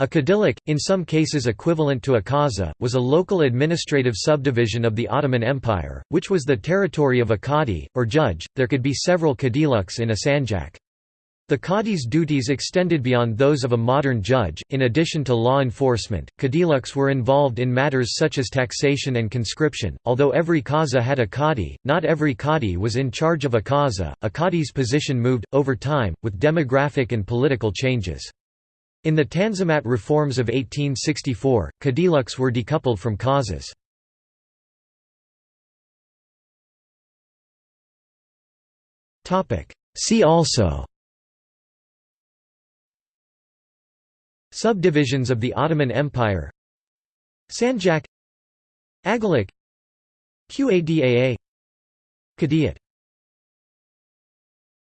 A kadiluk, in some cases equivalent to a kaza, was a local administrative subdivision of the Ottoman Empire, which was the territory of a qadi, or judge. There could be several kadiluks in a sanjak. The qadi's duties extended beyond those of a modern judge. In addition to law enforcement, kadiluks were involved in matters such as taxation and conscription. Although every kaza had a qadi, not every qadi was in charge of a kaza. A qadi's position moved, over time, with demographic and political changes. In the Tanzimat reforms of 1864, kadiluks were decoupled from kazas. See also Subdivisions of the Ottoman Empire Sanjak Agalik Qadaa Qadiyat